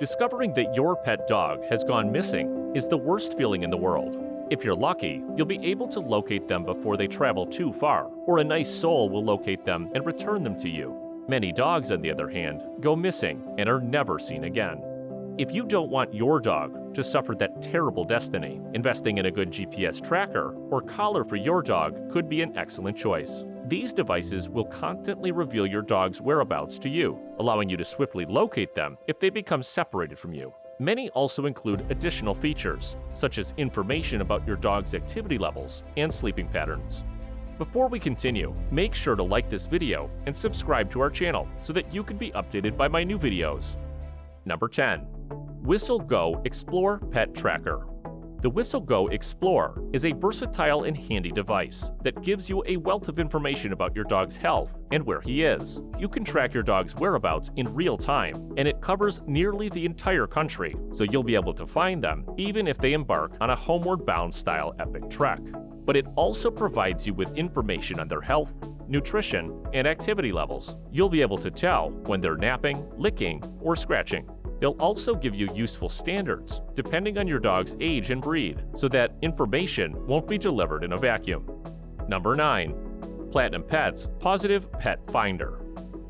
Discovering that your pet dog has gone missing is the worst feeling in the world. If you're lucky, you'll be able to locate them before they travel too far, or a nice soul will locate them and return them to you. Many dogs, on the other hand, go missing and are never seen again. If you don't want your dog to suffer that terrible destiny, investing in a good GPS tracker or collar for your dog could be an excellent choice. These devices will constantly reveal your dog's whereabouts to you, allowing you to swiftly locate them if they become separated from you. Many also include additional features, such as information about your dog's activity levels and sleeping patterns. Before we continue, make sure to like this video and subscribe to our channel so that you can be updated by my new videos. Number 10. Whistle Go Explore Pet Tracker the Whistle Go Explore is a versatile and handy device that gives you a wealth of information about your dog's health and where he is. You can track your dog's whereabouts in real time, and it covers nearly the entire country, so you'll be able to find them even if they embark on a homeward bound style epic trek. But it also provides you with information on their health, nutrition, and activity levels. You'll be able to tell when they're napping, licking, or scratching. They'll also give you useful standards, depending on your dog's age and breed, so that information won't be delivered in a vacuum. Number 9. Platinum Pets Positive Pet Finder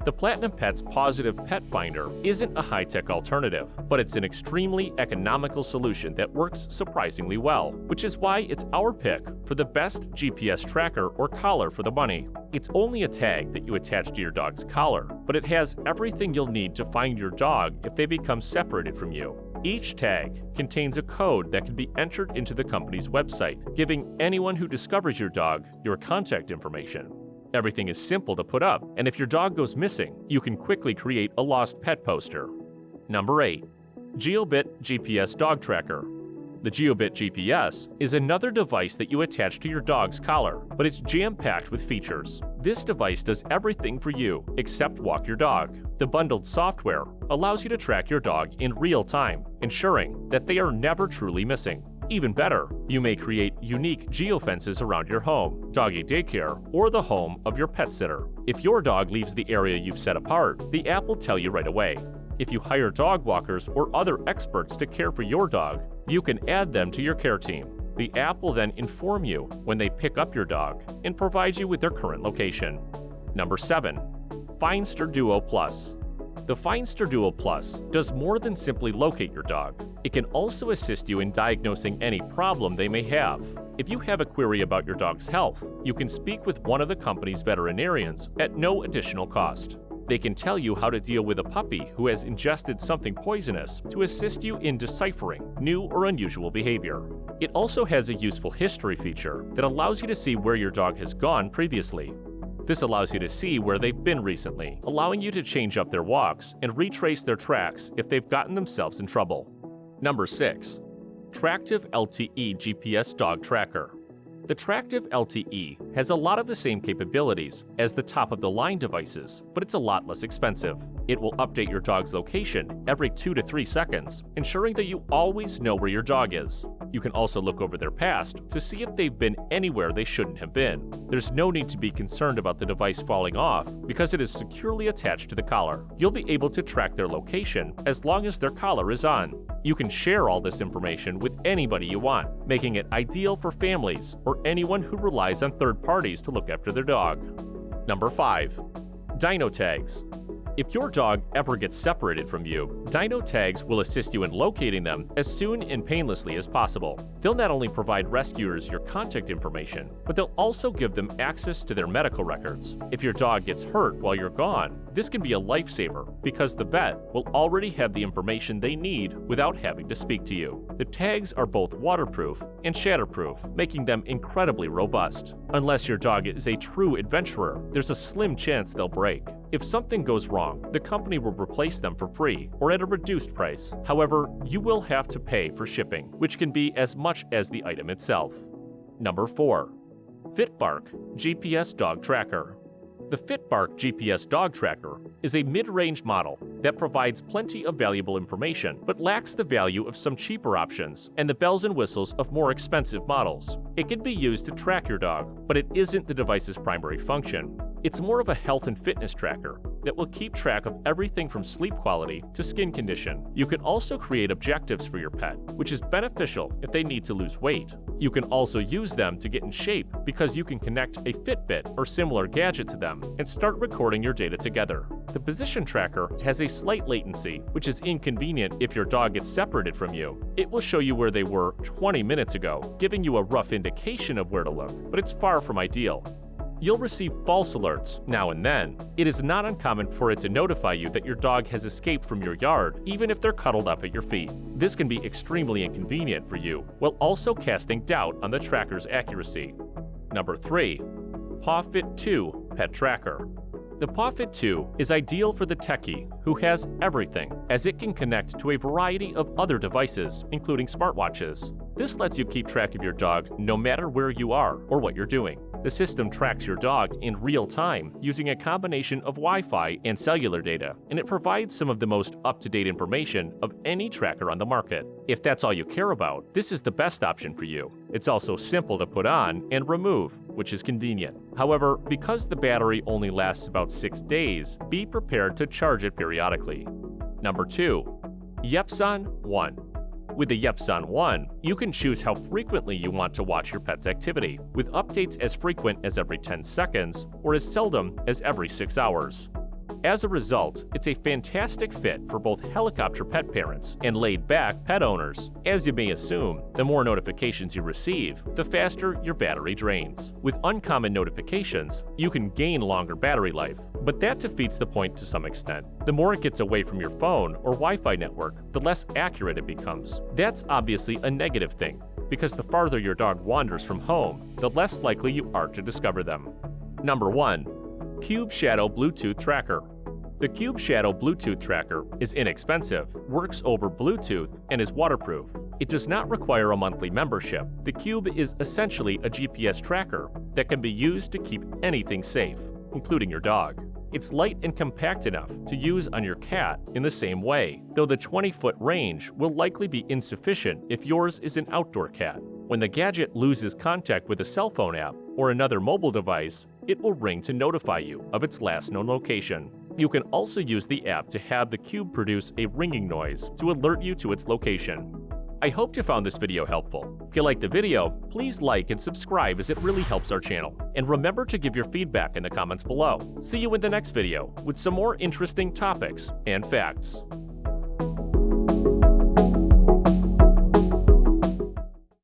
the Platinum Pets Positive Pet Finder isn't a high-tech alternative, but it's an extremely economical solution that works surprisingly well, which is why it's our pick for the best GPS tracker or collar for the money. It's only a tag that you attach to your dog's collar, but it has everything you'll need to find your dog if they become separated from you. Each tag contains a code that can be entered into the company's website, giving anyone who discovers your dog your contact information. Everything is simple to put up, and if your dog goes missing, you can quickly create a lost pet poster. Number 8. Jiobit GPS Dog Tracker the Jiobit GPS is another device that you attach to your dog's collar, but it's jam-packed with features. This device does everything for you except walk your dog. The bundled software allows you to track your dog in real time, ensuring that they are never truly missing. Even better, you may create unique geofences around your home, doggy daycare, or the home of your pet sitter. If your dog leaves the area you've set apart, the app will tell you right away. If you hire dog walkers or other experts to care for your dog, you can add them to your care team. The app will then inform you when they pick up your dog and provide you with their current location. Number 7. Findster Duo Plus the Findster Duo Plus does more than simply locate your dog. It can also assist you in diagnosing any problem they may have. If you have a query about your dog's health, you can speak with one of the company's veterinarians at no additional cost. They can tell you how to deal with a puppy who has ingested something poisonous to assist you in deciphering new or unusual behavior. It also has a useful history feature that allows you to see where your dog has gone previously. This allows you to see where they've been recently, allowing you to change up their walks and retrace their tracks if they've gotten themselves in trouble. Number 6. Tractive LTE GPS Dog Tracker the Tractive LTE has a lot of the same capabilities as the top-of-the-line devices, but it's a lot less expensive. It will update your dog's location every 2 to 3 seconds, ensuring that you always know where your dog is. You can also look over their past to see if they've been anywhere they shouldn't have been. There's no need to be concerned about the device falling off because it is securely attached to the collar. You'll be able to track their location as long as their collar is on. You can share all this information with anybody you want, making it ideal for families or anyone who relies on third parties to look after their dog. Number 5. Dino Tags if your dog ever gets separated from you, Dino Tags will assist you in locating them as soon and painlessly as possible. They'll not only provide rescuers your contact information, but they'll also give them access to their medical records. If your dog gets hurt while you're gone, this can be a lifesaver because the vet will already have the information they need without having to speak to you. The tags are both waterproof and shatterproof, making them incredibly robust. Unless your dog is a true adventurer, there's a slim chance they'll break. If something goes wrong, the company will replace them for free or at a reduced price. However, you will have to pay for shipping, which can be as much as the item itself. Number 4. FitBark GPS Dog Tracker the FitBark GPS Dog Tracker is a mid-range model that provides plenty of valuable information, but lacks the value of some cheaper options and the bells and whistles of more expensive models. It can be used to track your dog, but it isn't the device's primary function. It's more of a health and fitness tracker, that will keep track of everything from sleep quality to skin condition. You can also create objectives for your pet, which is beneficial if they need to lose weight. You can also use them to get in shape because you can connect a Fitbit or similar gadget to them and start recording your data together. The position tracker has a slight latency, which is inconvenient if your dog gets separated from you. It will show you where they were 20 minutes ago, giving you a rough indication of where to look, but it's far from ideal. You'll receive false alerts now and then. It is not uncommon for it to notify you that your dog has escaped from your yard, even if they're cuddled up at your feet. This can be extremely inconvenient for you, while also casting doubt on the tracker's accuracy. Number 3. PawFit 2 Pet Tracker the PawFit 2 is ideal for the techie who has everything, as it can connect to a variety of other devices, including smartwatches. This lets you keep track of your dog no matter where you are or what you're doing. The system tracks your dog in real time using a combination of Wi Fi and cellular data, and it provides some of the most up to date information of any tracker on the market. If that's all you care about, this is the best option for you. It's also simple to put on and remove, which is convenient. However, because the battery only lasts about 6 days, be prepared to charge it periodically. Number 2. Yepzon 1 with the Yepzon One, you can choose how frequently you want to watch your pet's activity, with updates as frequent as every 10 seconds or as seldom as every 6 hours. As a result, it's a fantastic fit for both helicopter pet parents and laid back pet owners. As you may assume, the more notifications you receive, the faster your battery drains. With uncommon notifications, you can gain longer battery life, but that defeats the point to some extent. The more it gets away from your phone or Wi Fi network, the less accurate it becomes. That's obviously a negative thing, because the farther your dog wanders from home, the less likely you are to discover them. Number 1. Cube Shadow Bluetooth Tracker the Cube Shadow Bluetooth tracker is inexpensive, works over Bluetooth, and is waterproof. It does not require a monthly membership. The Cube is essentially a GPS tracker that can be used to keep anything safe, including your dog. It's light and compact enough to use on your cat in the same way, though the 20 foot range will likely be insufficient if yours is an outdoor cat. When the gadget loses contact with a cell phone app or another mobile device, it will ring to notify you of its last known location. You can also use the app to have the cube produce a ringing noise to alert you to its location. I hope you found this video helpful. If you liked the video, please like and subscribe as it really helps our channel. And remember to give your feedback in the comments below. See you in the next video with some more interesting topics and facts.